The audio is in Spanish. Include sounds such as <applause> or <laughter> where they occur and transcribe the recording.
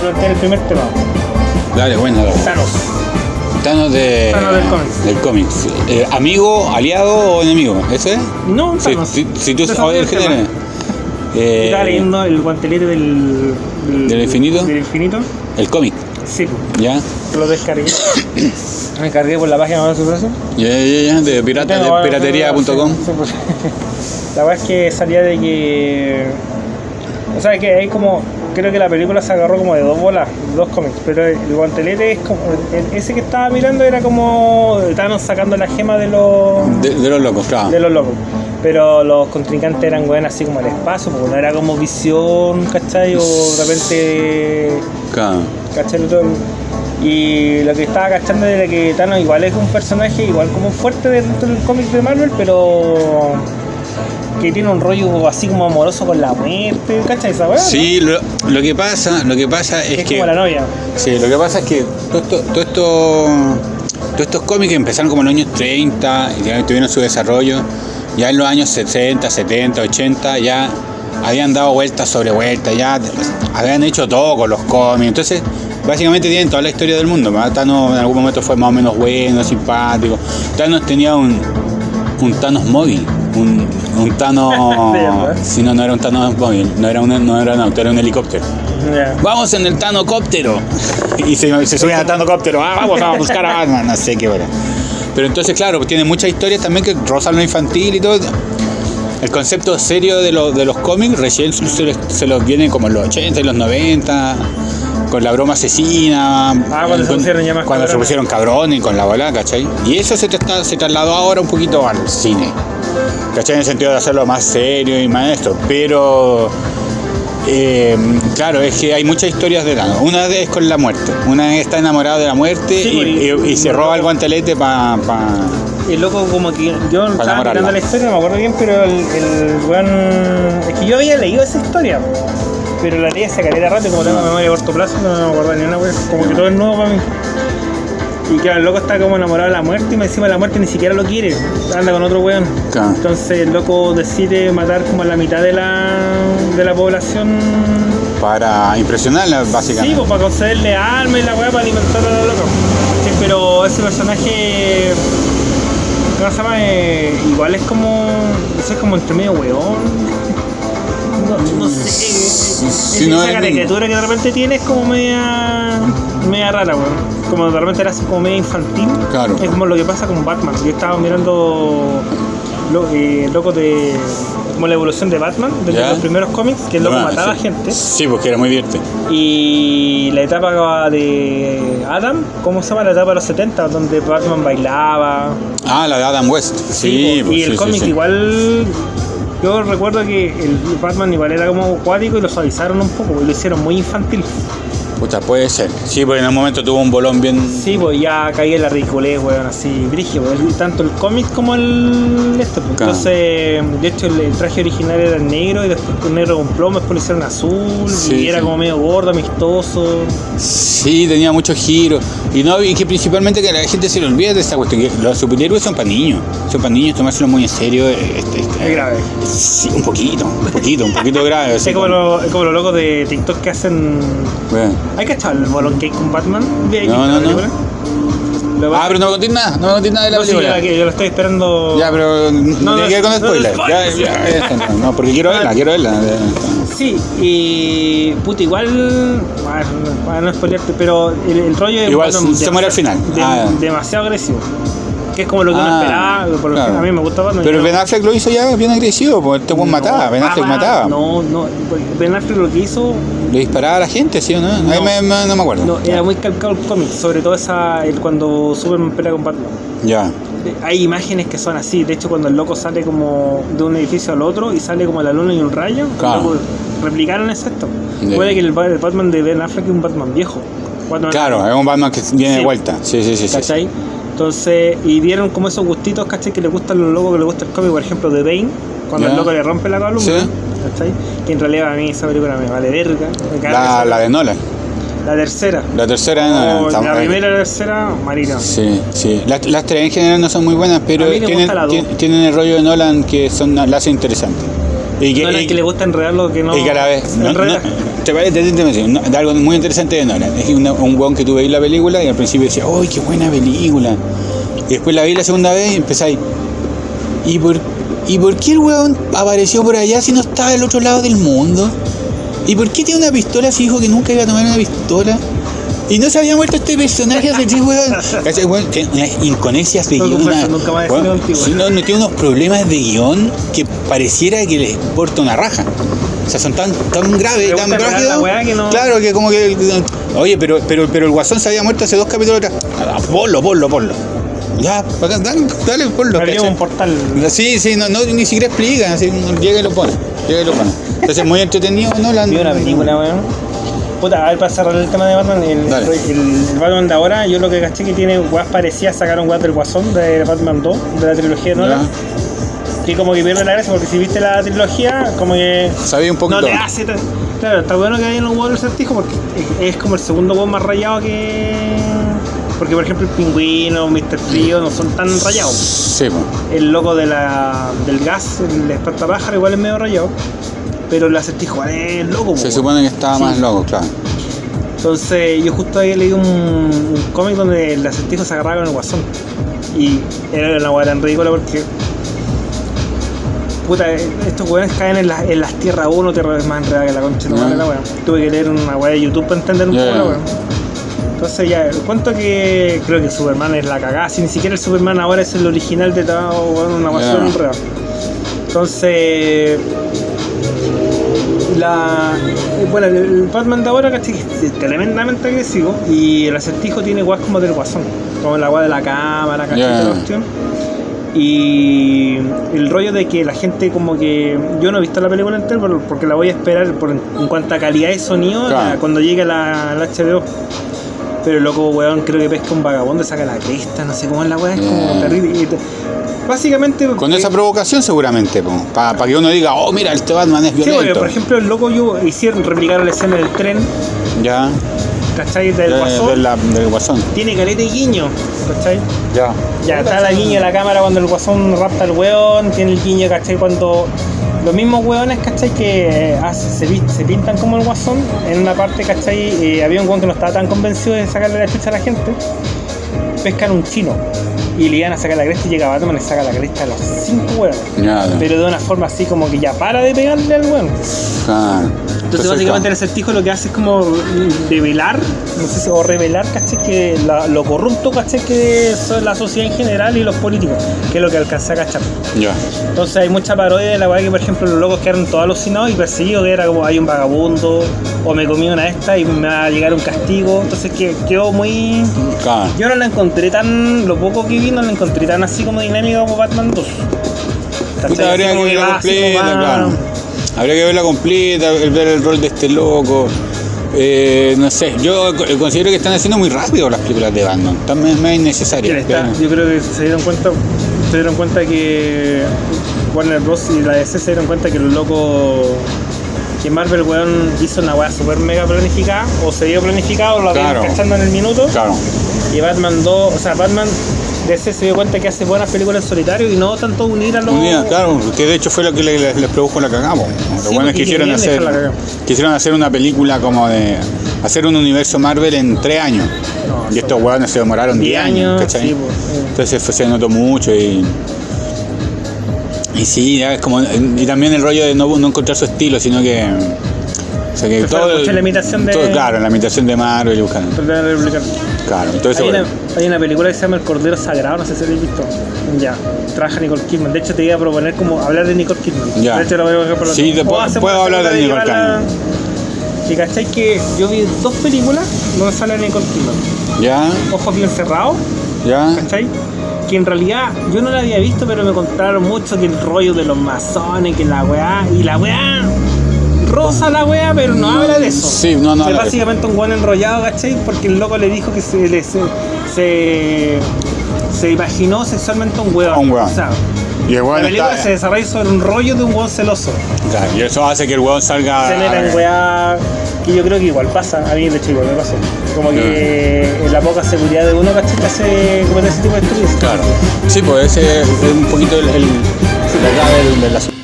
plantear el primer tema. Dale, bueno, dale. Thanos. Thanos de, Thanos del cómics. del cómics. Eh, ¿Amigo, aliado o enemigo? ¿Eso es? No, Si, Thanos. si, si tú Ese sabes el género. Eh, Estaba leyendo el guantelete del, ¿Del infinito? Del infinito. el cómic, Sí, ¿ya? lo descargué. <coughs> Me cargué por la página de su. Ya, ya, ya, de pirata, de piratería.com. La verdad es que salía de que. O sea, que hay como. Creo que la película se agarró como de dos bolas, dos cómics, pero el guantelete es como. el- Ese que estaba mirando era como. Estaban sacando la gema de los. De, de los locos, claro. de los locos. Pero los contrincantes eran weón así como el espacio, porque no era como visión, ¿cachai? O de repente. Claro. ¿cachai? Y lo que estaba cachando era que Thanos igual es un personaje igual como fuerte dentro del cómic de Marvel, pero que tiene un rollo así como amoroso con la muerte, ¿cachai? Esa weá. Sí, lo, lo que pasa, lo que pasa es, es que como la novia. sí, lo que pasa es que todo esto, todo esto- todos estos cómics empezaron como en los años 30 y tuvieron su desarrollo. Ya en los años 60, 70, 80 ya habían dado vueltas sobre vueltas, ya habían hecho todo con los cómics. Entonces, básicamente tienen toda la historia del mundo. Thanos en algún momento fue más o menos bueno, simpático. Thanos tenía un, un Thanos móvil. Un, <laughs> verdad. si no, no era un Thanos móvil, no era, un, no era un auto, era un helicóptero. Vamos en el Tanocóptero. Y se, se suben al Tanocóptero. Ah, vamos a buscar a Batman. No sé qué bueno. Pero entonces, claro, tiene muchas historias también que rozan lo infantil y todo. El concepto serio de, los de los cómics recién se, los- se los viene como en los 80 y los 90. Con la broma asesina. Ah, cuando se pusieron ya más Cuando se cabrones. pusieron cabrones y con la bola, ¿cachai? Y eso se, tra- se trasladó ahora un poquito al cine. ¿Cachai? En el sentido de hacerlo más serio y más esto. Pero eh, claro, es que hay muchas historias de Thanos. Una es con la muerte. Una es está enamorado de la muerte Sí, y, pues, y- y- y se roba el guantelete para. Y el loco como que yo estaba enamorarla. mirando la historia, no me acuerdo bien, pero el, el weón. Es que yo había leído esa historia. Pero la leí hace caleta rato y como tengo memoria a corto plazo, no me acuerdo ni una wea. Como que todo es nuevo para mí. Y claro, el loco está como enamorado de la muerte y me encima la muerte ni siquiera lo quiere. Anda con otro weón. Claro. Entonces el loco decide matar como a la mitad de la, de la población. para impresionarla, Sí, básicamente. pues para concederle armas y la weá para alimentar a los locos. Sí, pero ese personaje. ¿Cómo se llama? Eh, igual es como. Ese es como entre medio weón. No, no sé. Sí, Esa no, caricatura que de repente tiene es como media. media rara, weón. Como de repente era así como media infantil. Claro. Es como lo que pasa con Batman. Yo estaba mirando. Lo, eh, loco de. como la evolución de Batman, de Ya. los primeros cómics, que el loco Ah, mataba sí. gente. Sí, porque era muy divertido. Y la etapa de Adam, ¿cómo se llama la etapa de los 70? Donde Batman bailaba. Ah, la de Adam West. Sí, po, pues, y el sí, sí, cómic sí. igual. Yo recuerdo que el Batman igual era como acuático y lo suavizaron un poco, y lo hicieron muy infantil. Puta, puede ser. Sí, porque en un momento tuvo un bolón bien. Sí, pues ya caía en la ridiculez, weón, así, brígido. el- Tanto el cómic como el. Este, pues. Claro. Entonces, de hecho, el, el traje original era negro y después con negro con plomo, después lo hicieron azul Sí, y era sí. como medio gordo, amistoso. Sí, tenía muchos giros. Y no, y que principalmente que la gente se le olvida de esta cuestión. que los superhéroes son para niños. Son para niños, tomárselo muy en serio. eh, este, este, Es grave. Sí, un poquito, un poquito, un poquito grave. Es como, como- lo- es como los locos de TikTok que hacen. Bueno. ¿Hay que echar el bolón cake con Batman? ¿Hay No, no, no. Ah, pero no me contés nada, no me contés nada de la No, sí, película. yo, la- yo lo estoy esperando. Ya, pero no, no, tiene que ver con spoilers. no, ya, ya, ya, no, porque quiero verla, quiero verla. Sí, y. Puta, igual. Para, no spoilearte, pero el, el rollo es. Igual se- se muere al final. de- Ah. demasiado agresivo. Que es como lo que uno Ah, esperaba. Por lo claro. que a mí me gusta Batman. Pero Ben Affleck lo hizo ya bien agresivo, porque este buen No, mataba, Ben Affleck ah, mataba. No, no. Ben Affleck lo que hizo. Le disparaba a la gente, ¿sí o no? Ahí No. me, me- no me acuerdo. No, era muy calcado el cómic. Sobre todo esa. El, cuando Superman pelea con Batman. Ya. Hay imágenes que son así, de hecho cuando el loco sale como de un edificio al otro y sale como la luna y un rayo, Claro. replicaron efecto. Ya. Puede que el, el Batman de Ben Affleck es un Batman viejo. Batman- Claro, es un Batman que viene Sí. de vuelta. Sí, sí, sí. sí. ¿Cachai? Entonces, y vieron como esos gustitos, ¿cachai? Que le gustan los locos, que le gusta el cómic, por ejemplo, de Bane, cuando el loco le rompe la columna, Sí. ¿cachai? Que en realidad a mí esa película me vale verga. me La, la de Nolan. la tercera. La tercera de Nolan. Oh, la primera y la tercera, marina. Sí, sí. Las, las tres en general no son muy buenas, pero tienen, el rollo de Nolan que son, la hace interesante. Y que, y- le gusta enredar lo que no. y que a la vez. No, no, te parece no, algo muy interesante de Nolan. Es una- un weón que tú veis la película y al principio decía, ¡ay, qué buena película! Y después la vi la segunda vez y empezáis. ¿Y por, ¿Y por qué el weón apareció por allá si no estaba del otro lado del mundo? ¿Y por qué tiene una pistola si dijo que nunca iba a tomar una pistola? Y no se había muerto este personaje <laughs> hace tres weón. Weón tiene unas inconexiones de No guion. una- nunca más contigo. sí, no, no tiene unos problemas de guion que pareciera que le importa una raja. O sea, son tan, tan graves, tan no- Claro, que como que. Oye, pero, pero, pero el guasón se había muerto hace dos capítulos atrás. Ah, Ponlo, ponlo, ponlo. Ya, dale, dale, ponlo. Un portal. Sí, sí, no, no, ni siquiera explica, así, llega y lo pone, llega y lo pone. Entonces muy entretenido, ¿no? La, una película, weón. Puta, a ver, para cerrar el tema de Batman, el, Dale. el- el Batman de ahora, yo lo que caché que tiene weas parecidas, sacaron weas del Guasón de Batman 2, de la trilogía de Nolan, que como que pierde la gracia, porque si viste la trilogía, como que Sabía un poquito. no te hace Claro, está bueno que hayan los huevos del certijo porque es, como el segundo huevo más rayado que. Porque, por ejemplo, el pingüino, Mr. Frío no son tan rayados. Sí. El loco de la, del gas, el espantapájaro, igual es medio rayado. Pero el acertijo es loco, se po. supone que estaba Sí. más loco, claro. Entonces, yo justo había leído un, un cómic donde el acertijo se agarraba con el guasón. Y era una hueá tan ridícula porque. Puta, estos weones caen en, la- en las tierras 1, tierras más enredadas que la concha Ya. la weá. Tuve que leer una weá de YouTube para entender un poco la weá. Entonces ya, cuento que creo que Superman es la cagada, si ni siquiera el Superman ahora es el original de todo, weón, una súper enredada. Entonces, la bueno el, el Batman de ahora ¿cachai? es tremendamente agresivo y el acertijo tiene guas como del guasón como la guas de la cámara ¿cachai? La cuestión. y el rollo de que la gente como que yo no he visto la película entera por- porque la voy a esperar por, en cuanto a calidad de sonido Claro. la- cuando llegue la, la HBO pero el loco weón creo que pesca un vagabundo saca la cresta no sé cómo es la weá es como Ya. terrible y te- básicamente Con eh, esa provocación seguramente, para que uno diga, oh, mira, este Batman es Sí, porque violento. por ejemplo el loco yo hicieron replicar la escena del tren, ya, ¿cachai? Del de- guasón. de la- del guasón. Tiene caleta y guiño, ¿cachai? Ya. Ya está la guiño de la cámara cuando el guasón rapta al weón, tiene el guiño, ¿cachai? Cuando los mismos weones, ¿cachai? Que eh, hace- se, se pintan como el guasón, en una parte, ¿cachai? Eh, había un weón que no estaba tan convencido de sacarle la chucha a la gente, pescan un chino y le iban a sacar la cresta y llega Batman y le saca la cresta a los cinco ya. Pero de una forma así como que ya para de pegarle al weón. Claro. Entonces, básicamente el acertijo lo que hace es como revelar, no sé si, o revelar, ¿cachai? Que la- lo corrupto, ¿cachai? Que es la sociedad en general y los políticos, que es lo que alcanza a cachar. Ya. Entonces hay mucha parodia de la weá que, por ejemplo, los locos quedaron todos alucinados y perseguidos, que era como hay un vagabundo, o me comí una de estas y me va a llegar un castigo. Entonces que quedó muy. Claro. Yo no la encontré tan. Lo poco que vi no la encontré tan así como dinámica como Batman 2. ¿Cachai? Puta, habría que completa, claro. Habría que verla completa, ver el rol de este loco. Eh, no sé, yo co- considero que están haciendo muy rápido las películas de Batman. Innecesarias. está. pero- Yo creo que se dieron cuenta, se dieron cuenta que Warner Bros. y la DC se dieron cuenta que los locos que Marvel weón hizo una weá super mega planificada, o se dio planificado, o lo habían Claro. cachando en el minuto. Claro. Y Batman 2, o sea, Batman DC se dio cuenta que hace buenas películas en solitario y no tanto unir a los. Unida, claro, que de hecho fue lo que le- les, produjo la cagamos. Los Sí, buenos porque quisieron querían hacer, quisieron hacer una película como de hacer un universo Marvel en tres años. No, y estos hueones se demoraron 10 10 años, ¿cachai? sí, pues. Entonces fue- se notó mucho y. Y sí, ya es como. Y también el rollo de no, no encontrar su estilo, sino que. Sea que todo. la imitación de- todo- claro, la imitación de Marvel y buscando. Claro, entonces. Hay una, bueno, hay una película que se llama El Cordero Sagrado, no sé si habéis visto. Ya, trabaja Nicole Kidman. De hecho, te iba a proponer como hablar de Nicole Kidman. Ya. De hecho, lo voy a dejar por la Sí, te puedo- puedo hablar de Nicole llevarla- Y cachai que yo vi dos películas donde sale Nicole Kidman. Ya, Ojos bien cerrados, ya. ¿cachai? Que en realidad yo no la había visto, pero me contaron mucho que el rollo de los masones, que la weá, y la weá rosa la weá, pero no habla de eso. Sí, no, no Es de básicamente un buen enrollado, ¿cachai? Porque el loco le dijo que se le- se, se, se imaginó sexualmente un weón. Un weón. Y el la weón película está. se desarrolla sobre un rollo de un weón celoso. Y eso hace que el weón salga. se en weá que yo creo que igual pasa, a mí de hecho igual me pasó. Como que la poca seguridad de uno, ¿cachai? Que hace cometer ese tipo de estupideces. Claro. Sí, pues ese es un poquito el, el, la asunto.